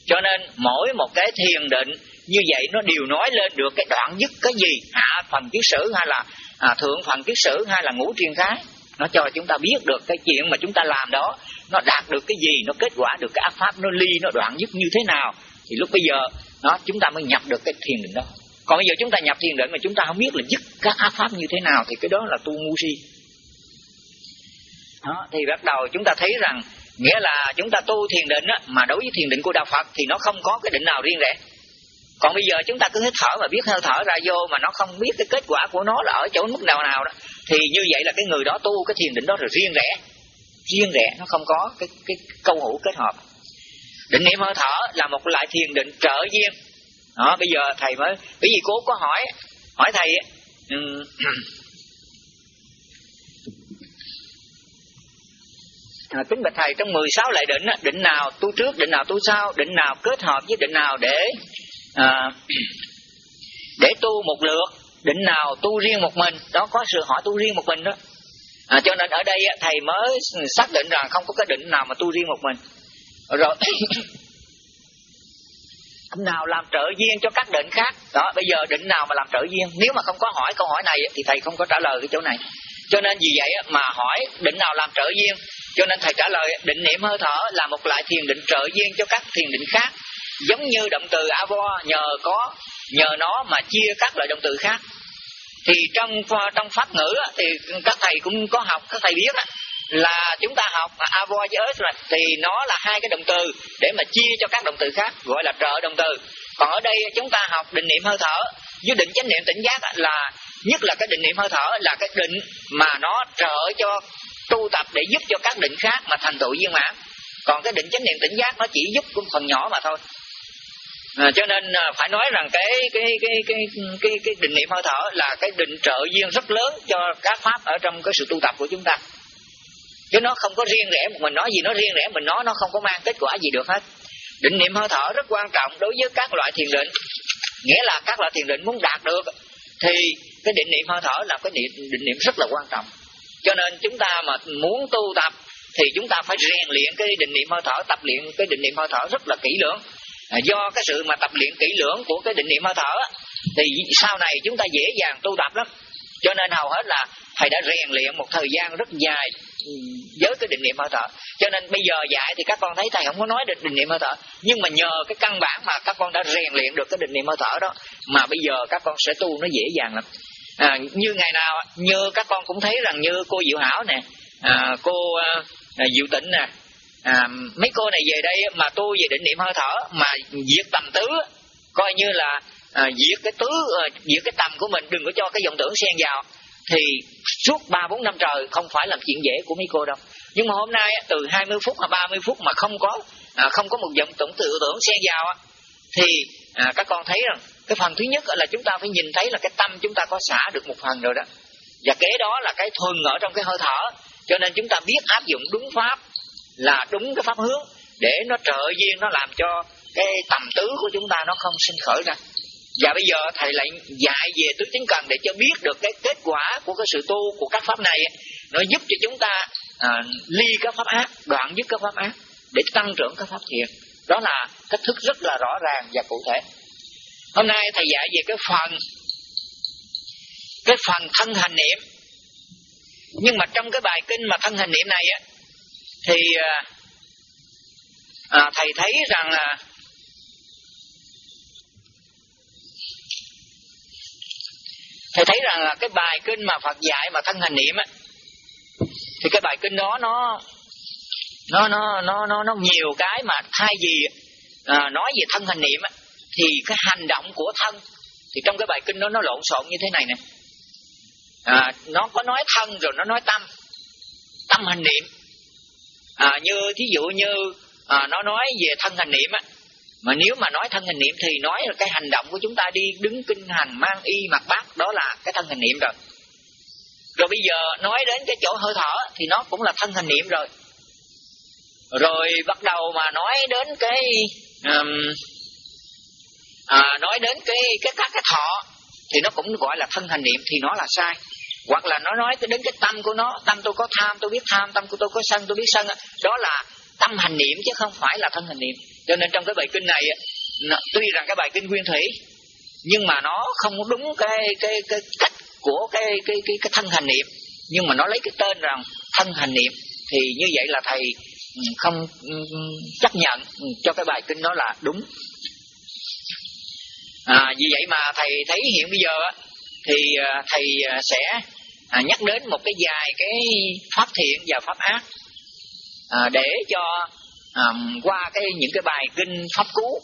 Cho nên mỗi một cái thiền định như vậy nó đều nói lên được cái đoạn dứt cái gì? Hạ phần kiết sử hay là à, thượng phần kiết sử hay là ngũ thiền cái nó cho chúng ta biết được cái chuyện mà chúng ta làm đó nó đạt được cái gì nó kết quả được cái ác pháp nó ly nó đoạn dứt như thế nào. Thì lúc bây giờ nó chúng ta mới nhập được cái thiền định đó. Còn bây giờ chúng ta nhập thiền định mà chúng ta không biết là dứt các ác pháp như thế nào thì cái đó là tu ngu si. Đó, thì bắt đầu chúng ta thấy rằng nghĩa là chúng ta tu thiền định á, mà đối với thiền định của đạo Phật thì nó không có cái định nào riêng rẽ còn bây giờ chúng ta cứ hít thở mà biết hơi thở ra vô mà nó không biết cái kết quả của nó là ở chỗ mức nào nào đó thì như vậy là cái người đó tu cái thiền định đó rồi riêng rẽ. Riêng rẽ nó không có cái cái câu hữu kết hợp. Định niệm hơi thở là một loại thiền định trợ duyên. Đó bây giờ thầy mới bởi vì cô có hỏi hỏi thầy um, à, kính bạch thầy trong 16 lại định định nào tu trước định nào tu sau định nào kết hợp với định nào để à, để tu một lượt định nào tu riêng một mình đó có sự hỏi tu riêng một mình đó. À, cho nên ở đây thầy mới xác định rằng không có cái định nào mà tu riêng một mình. Rồi nào làm trợ duyên cho các định khác. Đó bây giờ định nào mà làm trợ duyên? Nếu mà không có hỏi câu hỏi này thì thầy không có trả lời cái chỗ này. Cho nên vì vậy mà hỏi định nào làm trợ duyên. Cho nên thầy trả lời định niệm hơi thở là một loại thiền định trợ duyên cho các thiền định khác giống như động từ avo, nhờ có, nhờ nó mà chia các loại động từ khác. Thì trong trong pháp ngữ thì các thầy cũng có học, các thầy biết là chúng ta học avo với ớt thì nó là hai cái động từ để mà chia cho các động từ khác, gọi là trợ động từ. Còn ở đây chúng ta học định niệm hơi thở, với định chánh niệm tỉnh giác là nhất là cái định niệm hơi thở là cái định mà nó trợ cho tu tập để giúp cho các định khác mà thành tựu viên mãn. Còn cái định chánh niệm tỉnh giác nó chỉ giúp một phần nhỏ mà thôi à, cho nên à, phải nói rằng cái cái cái cái cái cái định niệm hơi thở là cái định trợ duyên rất lớn cho các pháp ở trong cái sự tu tập của chúng ta. Chứ nó không có riêng rẽ một mình nói gì nó riêng rẽ mình nói nó không có mang kết quả gì được hết. Định niệm hơi thở rất quan trọng đối với các loại thiền định. Nghĩa là các loại thiền định muốn đạt được thì cái định niệm hơi thở là cái định, định niệm rất là quan trọng. Cho nên chúng ta mà muốn tu tập thì chúng ta phải rèn luyện cái định niệm hơi thở tập luyện cái định niệm hơi thở rất là kỹ lưỡng à, do cái sự mà tập luyện kỹ lưỡng của cái định niệm hơi thở thì sau này chúng ta dễ dàng tu tập lắm. Cho nên hầu hết là thầy đã rèn luyện một thời gian rất dài ừ, với cái định niệm hơi thở. Cho nên bây giờ dạy thì các con thấy thầy không có nói được định niệm hơi thở nhưng mà nhờ cái căn bản mà các con đã rèn luyện được cái định niệm hơi thở đó mà bây giờ các con sẽ tu nó dễ dàng lắm. À, như ngày nào như các con cũng thấy rằng như cô diệu hảo nè à, cô à, diệu tịnh nè à, mấy cô này về đây mà tu về định niệm hơi thở mà diệt tầm tứ coi như là à, diệt cái tứ à, diệt cái tầm của mình đừng có cho cái dòng tưởng xen vào. Thì suốt ba bốn năm trời không phải làm chuyện dễ của mấy cô đâu. Nhưng mà hôm nay từ 20 phút hoặc 30 phút mà không có à, không có một dòng tưởng tự tưởng xen vào thì à, các con thấy rằng cái phần thứ nhất là chúng ta phải nhìn thấy là cái tâm chúng ta có xả được một phần rồi đó. Và kế đó là cái thuần ở trong cái hơi thở cho nên chúng ta biết áp dụng đúng pháp là đúng cái pháp hướng để nó trợ duyên nó làm cho cái tầm tứ của chúng ta nó không sinh khởi ra. Và bây giờ thầy lại dạy về tứ chính cần để cho biết được cái kết quả của cái sự tu của các pháp này nó giúp cho chúng ta à, ly các pháp ác đoạn dứt các pháp ác để tăng trưởng các pháp thiện. Đó là cách thức rất là rõ ràng và cụ thể. Hôm nay thầy dạy về cái phần cái phần thân hành niệm. Nhưng mà trong cái bài kinh mà thân hành niệm này á thì à, à, thầy thấy rằng là thầy thấy rằng là cái bài kinh mà Phật dạy mà thân hành niệm á thì cái bài kinh đó nó nó nó nó nó nó nhiều cái mà thay vì à, nói về thân hành niệm á, thì cái hành động của thân thì trong cái bài kinh đó nó lộn xộn như thế này nè. À, nó có nói thân rồi nó nói tâm tâm hành niệm à, như thí dụ như à, nó nói về thân hành niệm á mà nếu mà nói thân hành niệm thì nói là cái hành động của chúng ta đi đứng kinh hành mang y mặc bát đó là cái thân hành niệm rồi. Rồi bây giờ nói đến cái chỗ hơi thở thì nó cũng là thân hành niệm rồi. Rồi bắt đầu mà nói đến cái um, à, nói đến cái cái các cái thọ thì nó cũng gọi là thân hành niệm thì nó là sai hoặc là nó nói đến cái tâm của nó tâm tôi có tham tôi biết tham tâm của tôi có sân tôi biết sân đó là tâm hành niệm chứ không phải là thân hành niệm. Cho nên trong cái bài kinh này tuy rằng cái bài kinh nguyên thủy nhưng mà nó không đúng cái cái cái cách của cái cái cái cái thân hành niệm. Nhưng mà nó lấy cái tên rằng thân hành niệm thì như vậy là thầy ừ, không ừ, chấp nhận cho cái bài kinh đó là đúng. À, vì vậy mà thầy thấy hiện bây giờ thì à, thầy à, sẽ à, nhắc đến một cái vài cái pháp thiện và pháp ác. À, để cho qua cái những cái bài kinh pháp cú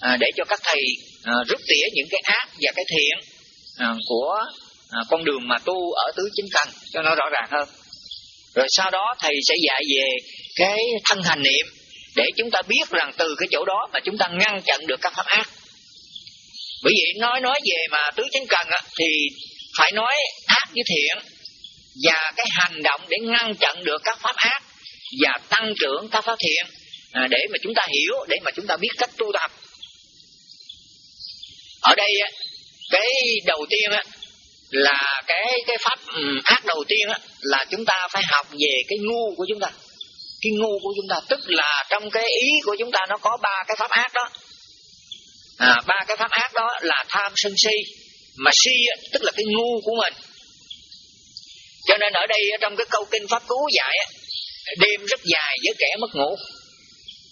à, để cho các thầy à, rút tỉa những cái ác và cái thiện của con đường mà tu ở tứ chính căn cho nó rõ ràng hơn. Rồi sau đó thầy sẽ dạy về cái thân hành niệm để chúng ta biết rằng từ cái chỗ đó mà chúng ta ngăn chặn được các pháp ác. Bởi vậy nói nói về mà tứ chánh cần á, thì phải nói ác với thiện và cái hành động để ngăn chặn được các pháp ác và tăng trưởng các pháp thiện à, để mà chúng ta hiểu để mà chúng ta biết cách tu tập. Ở đây cái đầu tiên là cái cái pháp ừ, ác đầu tiên là chúng ta phải học về cái ngu của chúng ta. Cái ngu của chúng ta tức là trong cái ý của chúng ta nó có ba cái pháp ác đó. À, ba cái pháp ác đó là tham sân si mà si tức là cái ngu của mình. Cho nên ở đây trong cái câu kinh pháp cứu dạy đêm rất dài với kẻ mất ngủ,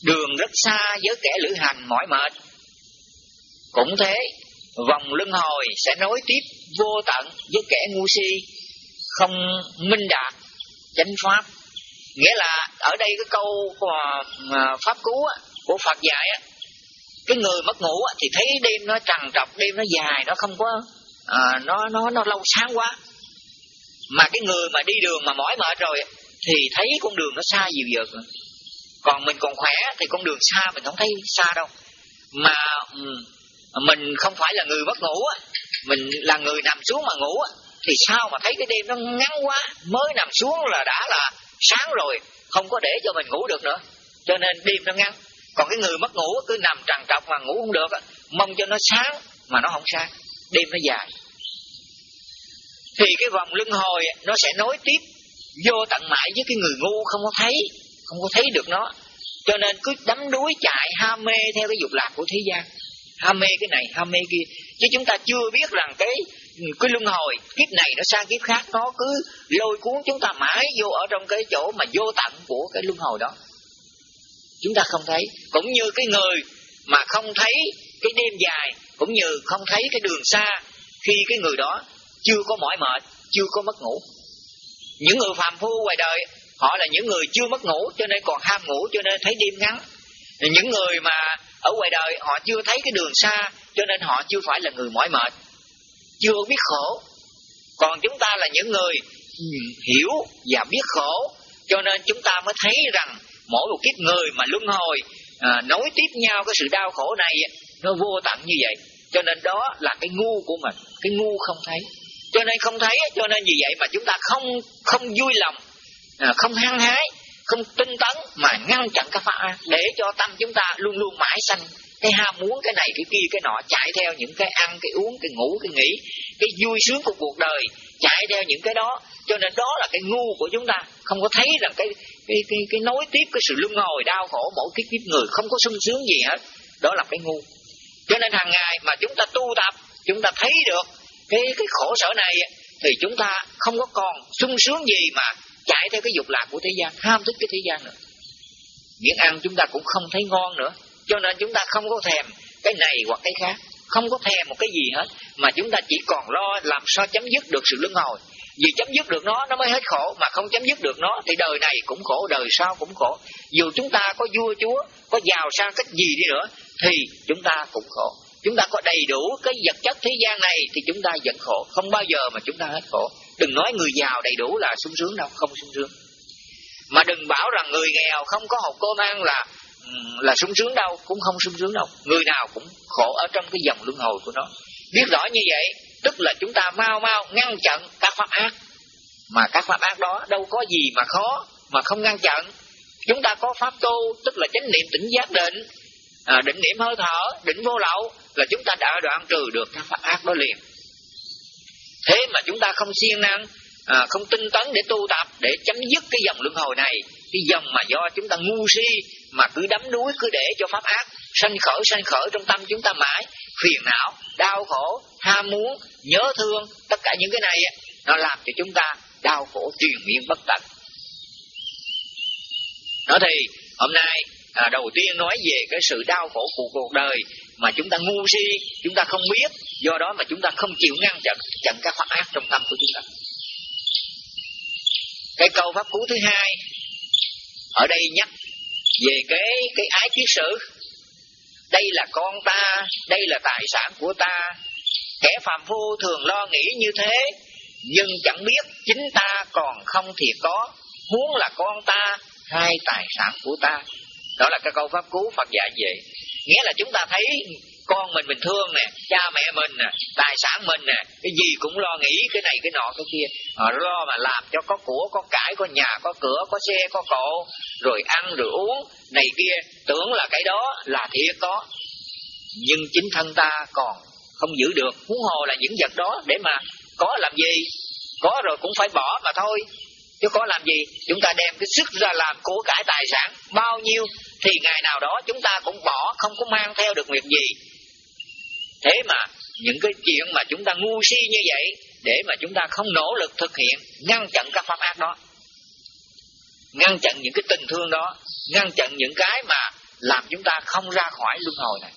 đường rất xa với kẻ lữ hành mỏi mệt. Cũng thế, vòng luân hồi sẽ nối tiếp vô tận với kẻ ngu si, không minh đạt chánh pháp. Nghĩa là ở đây cái câu của pháp cứu của Phật dạy cái người mất ngủ thì thấy đêm nó trằn trọc, đêm nó dài, nó không có à, nó nó nó lâu sáng quá. Mà cái người mà đi đường mà mỏi mệt rồi thì thấy con đường nó xa dịu dợt còn mình còn khỏe thì con đường xa mình không thấy xa đâu. Mà mình không phải là người mất ngủ mình là người nằm xuống mà ngủ thì sao mà thấy cái đêm nó ngắn quá mới nằm xuống là đã là sáng rồi không có để cho mình ngủ được nữa. Cho nên đêm nó ngắn. Còn cái người mất ngủ cứ nằm trằn trọc mà ngủ không được mong cho nó sáng mà nó không sáng. Đêm nó dài thì cái vòng luân hồi nó sẽ nối tiếp vô tận mãi với cái người ngu không có thấy, không có thấy được nó. Cho nên cứ đắm đuối chạy, ham mê theo cái dục lạc của thế gian. Ham mê cái này, ham mê kia. Chứ chúng ta chưa biết rằng cái cái luân hồi, kiếp này nó sang kiếp khác, nó cứ lôi cuốn chúng ta mãi vô ở trong cái chỗ mà vô tận của cái luân hồi đó. Chúng ta không thấy. Cũng như cái người mà không thấy cái đêm dài, cũng như không thấy cái đường xa khi cái người đó chưa có mỏi mệt chưa có mất ngủ. Những người phàm phu ngoài đời họ là những người chưa mất ngủ cho nên còn ham ngủ cho nên thấy đêm ngắn. Những người mà ở ngoài đời họ chưa thấy cái đường xa cho nên họ chưa phải là người mỏi mệt. Chưa biết khổ. Còn chúng ta là những người hiểu và biết khổ cho nên chúng ta mới thấy rằng mỗi một kiếp người mà luân hồi à, nối tiếp nhau cái sự đau khổ này nó vô tận như vậy. Cho nên đó là cái ngu của mình cái ngu không thấy cho nên không thấy cho nên vì vậy mà chúng ta không không vui lòng à, không hăng hái không tinh tấn mà ngăn chặn các pháp để cho tâm chúng ta luôn luôn mãi sanh. Cái ham muốn cái này cái kia cái nọ chạy theo những cái ăn cái uống cái ngủ cái nghỉ. Cái vui sướng của cuộc đời chạy theo những cái đó. Cho nên đó là cái ngu của chúng ta. Không có thấy rằng cái cái cái, cái nối tiếp cái sự luân hồi đau khổ mỗi kiếp kiếp người không có sung sướng gì hết. Đó là cái ngu. Cho nên hàng ngày mà chúng ta tu tập chúng ta thấy được cái cái khổ sở này thì chúng ta không có còn sung sướng gì mà chạy theo cái dục lạc của thế gian, ham thích cái thế gian nữa. Miếng ăn chúng ta cũng không thấy ngon nữa, cho nên chúng ta không có thèm cái này hoặc cái khác, không có thèm một cái gì hết, mà chúng ta chỉ còn lo làm sao chấm dứt được sự luân hồi. Vì chấm dứt được nó nó mới hết khổ, mà không chấm dứt được nó, thì đời này cũng khổ, đời sau cũng khổ. Dù chúng ta có vua chúa, có giàu sang cách gì đi nữa, thì chúng ta cũng khổ chúng ta có đầy đủ cái vật chất thế gian này thì chúng ta vẫn khổ. Không bao giờ mà chúng ta hết khổ. Đừng nói người giàu đầy đủ là sung sướng đâu không sung sướng. Mà đừng bảo rằng người nghèo không có hộp cơm ăn là là sung sướng đâu cũng không sung sướng đâu. Người nào cũng khổ ở trong cái dòng luân hồi của nó. Biết rõ như vậy tức là chúng ta mau mau ngăn chặn các pháp ác. Mà các pháp ác đó đâu có gì mà khó mà không ngăn chặn. Chúng ta có pháp tu tức là chánh niệm tỉnh giác định. À, định niệm hơi thở định vô lậu là chúng ta đã đoạn trừ được các pháp ác đó liền. Thế mà chúng ta không siêng năng à, không tinh tấn để tu tập để chấm dứt cái dòng luân hồi này cái dòng mà do chúng ta ngu si mà cứ đắm đuối cứ để cho pháp ác sanh khởi sanh khởi trong tâm chúng ta mãi phiền não đau khổ ham muốn nhớ thương tất cả những cái này nó làm cho chúng ta đau khổ triền miên bất tận. Đó thì hôm nay à, đầu tiên nói về cái sự đau khổ của cuộc đời mà chúng ta ngu si, chúng ta không biết. Do đó mà chúng ta không chịu ngăn chặn chặn các pháp ác trong tâm của chúng ta. Cái câu pháp cú thứ hai, ở đây nhắc về cái cái ái kiết sử. Đây là con ta, đây là tài sản của ta. Kẻ phàm phu thường lo nghĩ như thế, nhưng chẳng biết chính ta còn không thiệt có. Huống là con ta, hai tài sản của ta. Đó là cái câu pháp cú phật dạy về nghĩa là chúng ta thấy con mình mình thương nè, cha mẹ mình nè, tài sản mình nè, cái gì cũng lo nghĩ, cái này cái nọ, cái kia. Họ lo mà làm cho có của, có cải, có nhà, có cửa, có xe, có cộ, rồi ăn, rồi uống, này kia. Tưởng là cái đó là thiệt có. Nhưng chính thân ta còn không giữ được. Huống hồ là những vật đó để mà có làm gì? Có rồi cũng phải bỏ mà thôi. Chứ có làm gì? Chúng ta đem cái sức ra làm của cải tài sản bao nhiêu? Thì ngày nào đó chúng ta cũng bỏ, không có mang theo được việc gì. Thế mà những cái chuyện mà chúng ta ngu si như vậy, để mà chúng ta không nỗ lực thực hiện, ngăn chặn các pháp ác đó, ngăn chặn những cái tình thương đó, ngăn chặn những cái mà làm chúng ta không ra khỏi luân hồi này.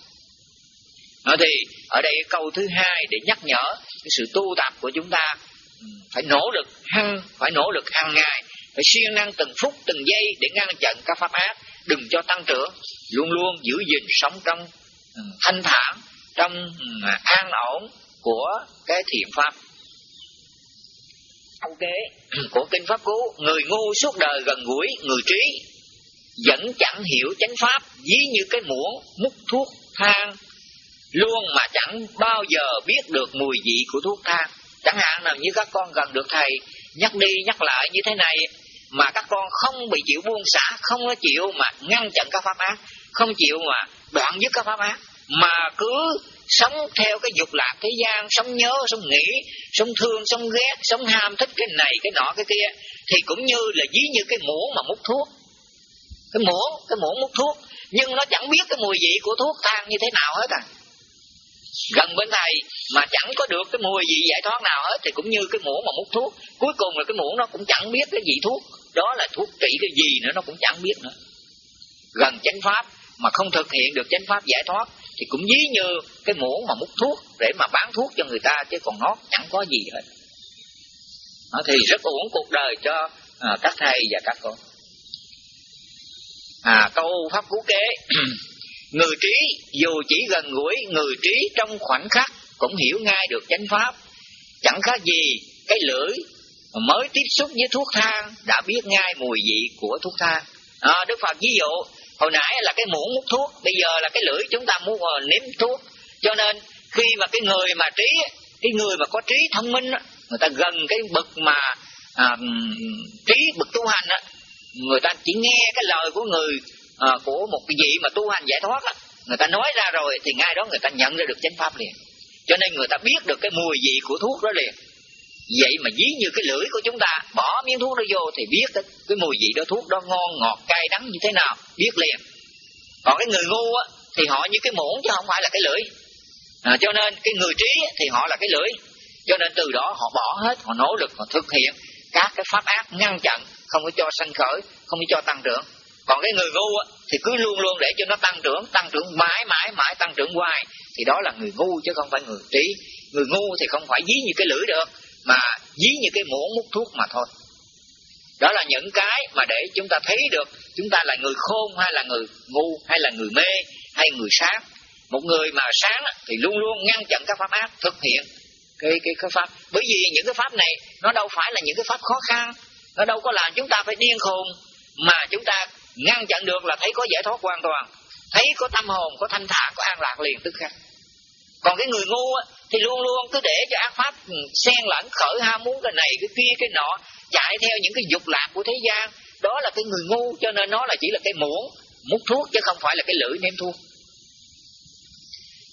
Nói thì, ở đây câu thứ hai để nhắc nhở cái sự tu tập của chúng ta ừ, phải nỗ lực, hăng, phải nỗ lực hàng ngày, phải siêng năng từng phút, từng giây để ngăn chặn các pháp ác đừng cho tăng trưởng. Luôn luôn giữ gìn sống trong ừ, thanh thản, trong ừ, an ổn của cái thiện pháp. Câu kế ừ, của kinh pháp cú, người ngu suốt đời gần gũi, người trí, vẫn chẳng hiểu chánh pháp, ví như cái muỗng múc thuốc thang. Luôn mà chẳng bao giờ biết được mùi vị của thuốc thang. Chẳng hạn nào như các con gần được thầy, nhắc đi nhắc lại như thế này mà các con không bị chịu buông xả, không có chịu mà ngăn chặn các pháp ác, không chịu mà đoạn dứt các pháp ác, mà cứ sống theo cái dục lạc thế gian, sống nhớ, sống nghĩ, sống thương, sống ghét, sống ham, thích cái này, cái nọ, cái kia, thì cũng như là ví như cái muỗng mà múc thuốc. Cái muỗng cái muỗng múc thuốc, nhưng nó chẳng biết cái mùi vị của thuốc thang như thế nào hết à. Gần bên thầy mà chẳng có được cái mùi vị giải thoát nào hết, thì cũng như cái muỗng mà múc thuốc, cuối cùng là cái muỗng nó cũng chẳng biết cái vị thuốc đó là thuốc trị cái gì nữa nó cũng chẳng biết nữa. Gần chánh pháp mà không thực hiện được chánh pháp giải thoát thì cũng ví như cái muỗng mà múc thuốc để mà bán thuốc cho người ta chứ còn nó chẳng có gì hết. Nó thì rất uổng cuộc đời cho à, các thầy và các con. À câu pháp cú kế Người trí dù chỉ gần gũi người trí trong khoảnh khắc cũng hiểu ngay được chánh pháp. Chẳng khác gì cái lưỡi mới tiếp xúc với thuốc thang đã biết ngay mùi vị của thuốc thang. À, Đức Phật ví dụ hồi nãy là cái muỗng múc thuốc, bây giờ là cái lưỡi chúng ta muốn nếm thuốc. Cho nên khi mà cái người mà trí, cái người mà có trí thông minh, người ta gần cái bậc mà à, trí bậc tu hành, người ta chỉ nghe cái lời của người à, của một cái vị mà tu hành giải thoát á người ta nói ra rồi thì ngay đó người ta nhận ra được chánh pháp liền cho nên người ta biết được cái mùi vị của thuốc đó liền vậy mà dí như cái lưỡi của chúng ta bỏ miếng thuốc đó vô thì biết cái, cái mùi vị đó thuốc đó ngon ngọt cay đắng như thế nào biết liền. Còn cái người ngu á thì họ như cái muỗng chứ không phải là cái lưỡi. À, cho nên cái người trí thì họ là cái lưỡi. Cho nên từ đó họ bỏ hết họ nỗ lực họ thực hiện các cái pháp ác ngăn chặn không có cho sanh khởi không có cho tăng trưởng. Còn cái người ngu á, thì cứ luôn luôn để cho nó tăng trưởng tăng trưởng mãi mãi mãi tăng trưởng hoài thì đó là người ngu chứ không phải người trí. Người ngu thì không phải dí như cái lưỡi được mà dí như cái muỗng mút thuốc mà thôi. Đó là những cái mà để chúng ta thấy được chúng ta là người khôn hay là người ngu hay là người mê hay người sáng một người mà sáng thì luôn luôn ngăn chặn các pháp ác thực hiện cái cái cái pháp. Bởi vì những cái pháp này, nó đâu phải là những cái pháp khó khăn. Nó đâu có làm chúng ta phải điên khùng. Mà chúng ta ngăn chặn được là thấy có giải thoát hoàn toàn. Thấy có tâm hồn, có thanh thản, có an lạc liền, tức khắc còn cái người ngu á, thì luôn luôn cứ để cho ác pháp ừ, xen lẫn khởi ham muốn cái này cái kia cái nọ chạy theo những cái dục lạc của thế gian. Đó là cái người ngu cho nên nó là chỉ là cái muỗng mút thuốc chứ không phải là cái lưỡi ném thuốc.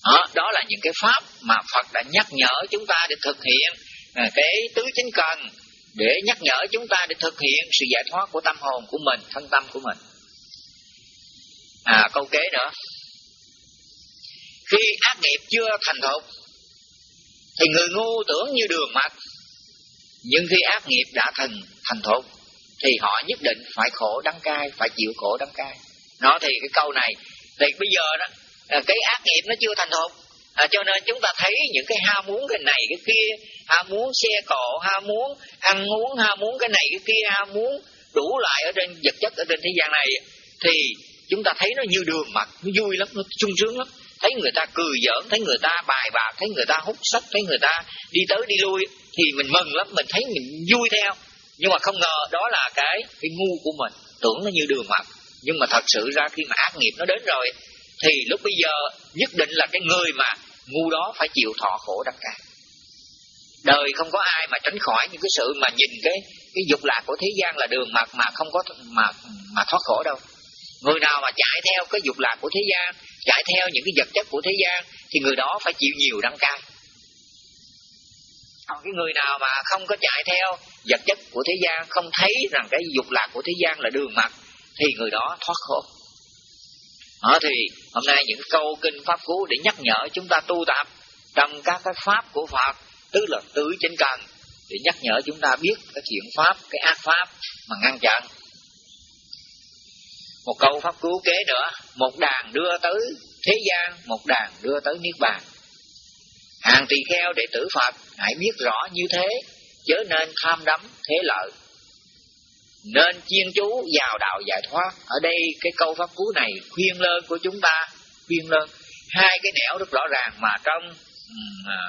Đó, đó là những cái pháp mà Phật đã nhắc nhở chúng ta để thực hiện à, cái tứ chính cần để nhắc nhở chúng ta để thực hiện sự giải thoát của tâm hồn của mình thân tâm của mình. À câu kế nữa khi ác nghiệp chưa thành thục thì người ngu tưởng như đường mạch nhưng khi ác nghiệp đã thành thành thục thì họ nhất định phải khổ đắng cay phải chịu khổ đắng cay. Nó thì cái câu này thì bây giờ đó à, cái ác nghiệp nó chưa thành thục. À, cho nên chúng ta thấy những cái ham muốn cái này cái kia ham muốn xe cộ ham muốn ăn uống ham muốn cái này cái kia ham muốn đủ lại ở trên vật chất ở trên thế gian này thì chúng ta thấy nó như đường mặt nó vui lắm nó sung sướng lắm thấy người ta cười giỡn, thấy người ta bài bạc, thấy người ta hút sách, thấy người ta đi tới đi lui, thì mình mừng lắm, mình thấy mình vui theo. Nhưng mà không ngờ đó là cái cái ngu của mình. Tưởng nó như đường mặt nhưng mà thật sự ra khi mà ác nghiệp nó đến rồi, thì lúc bây giờ nhất định là cái người mà ngu đó phải chịu thọ khổ đắc cả đời không có ai mà tránh khỏi những cái sự mà nhìn cái cái dục lạc của thế gian là đường mặt mà không có mà mà thoát khổ đâu người nào mà chạy theo cái dục lạc của thế gian, chạy theo những cái vật chất của thế gian, thì người đó phải chịu nhiều đắng cay. Còn cái người nào mà không có chạy theo vật chất của thế gian, không thấy rằng cái dục lạc của thế gian là đường mặt thì người đó thoát khổ. Đó thì hôm nay những câu kinh pháp cú để nhắc nhở chúng ta tu tập trong các cái pháp của Phật tức là tứ trên cần, để nhắc nhở chúng ta biết cái thiện pháp, cái ác pháp mà ngăn chặn một câu pháp cứu kế nữa một đàn đưa tới thế gian một đàn đưa tới niết bàn. Hàng tỳ kheo đệ tử phật hãy biết rõ như thế chớ nên tham đắm thế lợi. Nên chuyên chú vào đạo giải thoát. Ở đây cái câu pháp cứu này khuyên lơn của chúng ta khuyên lơn. Hai cái nẻo rất rõ ràng mà trong à,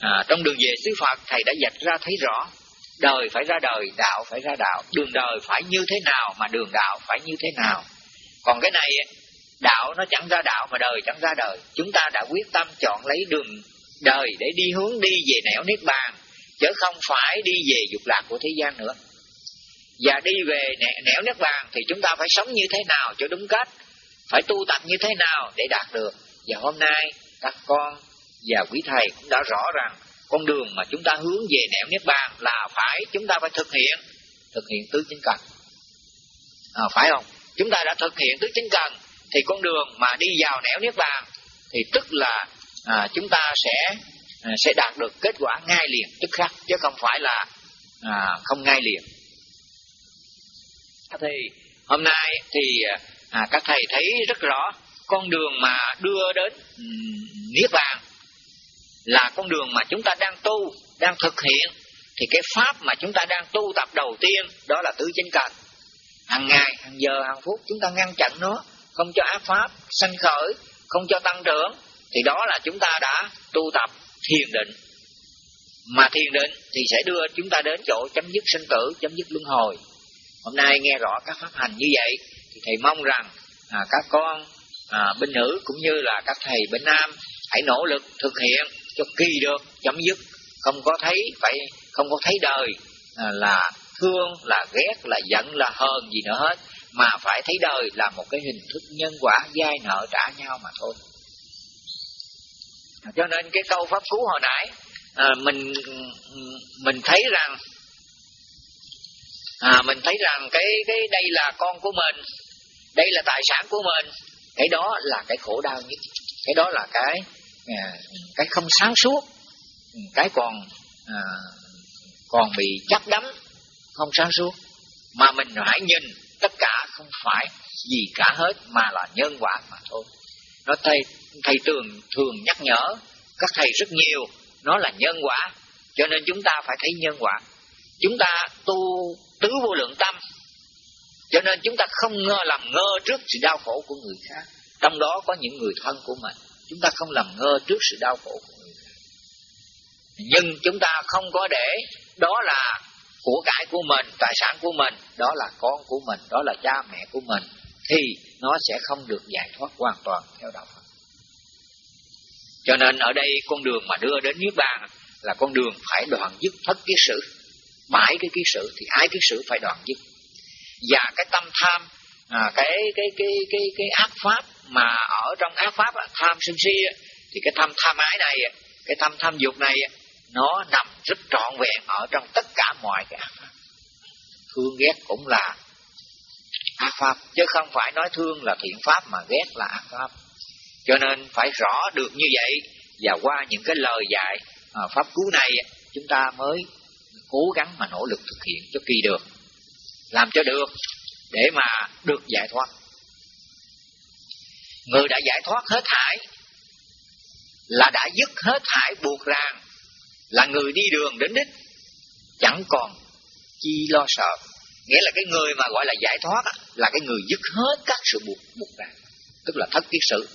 à, trong đường về xứ phật thầy đã dạch ra thấy rõ đời phải ra đời, đạo phải ra đạo. Đường đời phải như thế nào mà đường đạo phải như thế nào. Còn cái này đạo nó chẳng ra đạo mà đời chẳng ra đời. Chúng ta đã quyết tâm chọn lấy đường đời để đi hướng đi về nẻo niết bàn, chứ không phải đi về dục lạc của thế gian nữa. Và đi về nẻo niết bàn thì chúng ta phải sống như thế nào cho đúng cách, phải tu tập như thế nào để đạt được. Và hôm nay các con và quý thầy cũng đã rõ rằng con đường mà chúng ta hướng về nẻo niết bàn là phải chúng ta phải thực hiện. Thực hiện tứ chính cần. À, phải không? Chúng ta đã thực hiện tứ chính cần thì con đường mà đi vào nẻo niết bàn thì tức là à, chúng ta sẽ à, sẽ đạt được kết quả ngay liền tức khắc chứ không phải là à, không ngay liền. Thì hôm nay thì à, các thầy thấy rất rõ con đường mà đưa đến um, niết bàn là con đường mà chúng ta đang tu đang thực hiện. Thì cái pháp mà chúng ta đang tu tập đầu tiên đó là tứ chánh cần hàng ngày hàng giờ hàng phút chúng ta ngăn chặn nó không cho ác pháp sanh khởi không cho tăng trưởng. Thì đó là chúng ta đã tu tập thiền định. Mà thiền định thì sẽ đưa chúng ta đến chỗ chấm dứt sinh tử chấm dứt luân hồi. Hôm nay nghe rõ các pháp hành như vậy thì thầy mong rằng à, các con à, bên nữ cũng như là các thầy bên nam hãy nỗ lực thực hiện cho kỳ được chấm dứt. Không có thấy phải không có thấy đời à, là thương là ghét là giận là hờn gì nữa hết. Mà phải thấy đời là một cái hình thức nhân quả dai nợ trả nhau mà thôi. Cho nên cái câu pháp cú hồi nãy à, mình mình thấy rằng à, mình thấy rằng cái cái đây là con của mình đây là tài sản của mình cái đó là cái khổ đau nhất cái đó là cái cái không sáng suốt cái còn à, còn bị chắc đắm không sáng suốt. Mà mình hãy nhìn tất cả không phải gì cả hết mà là nhân quả mà thôi. Nó thầy thầy thường thường nhắc nhở các thầy rất nhiều nó là nhân quả. Cho nên chúng ta phải thấy nhân quả. Chúng ta tu tứ vô lượng tâm. Cho nên chúng ta không ngơ làm ngơ trước sự đau khổ của người khác. Trong đó có những người thân của mình chúng ta không làm ngơ trước sự đau khổ của người khác. Nhưng chúng ta không có để đó là của cải của mình, tài sản của mình, đó là con của mình, đó là cha mẹ của mình, thì nó sẽ không được giải thoát hoàn toàn theo đạo Phật. Cho nên ở đây con đường mà đưa đến Niết Bàn là con đường phải đoạn dứt thất kiết sử bãi cái kiết sử thì ai kiết sử phải đoạn dứt. Và cái tâm tham à, cái cái cái cái cái ác pháp mà ở trong ác pháp tham sân si thì cái tham tham ái này cái tham tham dục này nó nằm rất trọn vẹn ở trong tất cả mọi cái ác pháp. Thương ghét cũng là ác pháp chứ không phải nói thương là thiện pháp mà ghét là ác pháp. Cho nên phải rõ được như vậy và qua những cái lời dạy à, pháp cứu này chúng ta mới cố gắng mà nỗ lực thực hiện cho kỳ được. Làm cho được để mà được giải thoát. Người đã giải thoát hết thải là đã dứt hết thải buộc ràng là người đi đường đến đích, chẳng còn chi lo sợ. Nghĩa là cái người mà gọi là giải thoát là cái người dứt hết các sự buộc buộc ràng tức là thất kiết sự.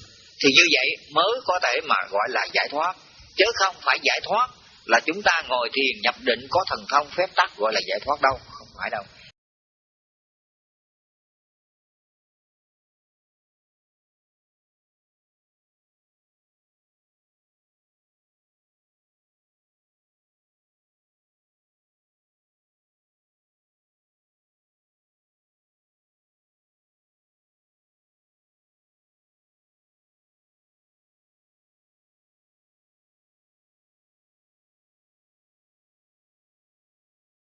Thì như vậy mới có thể mà gọi là giải thoát. Chứ không phải giải thoát là chúng ta ngồi thiền nhập định có thần thông phép tắc gọi là giải thoát đâu, không phải đâu.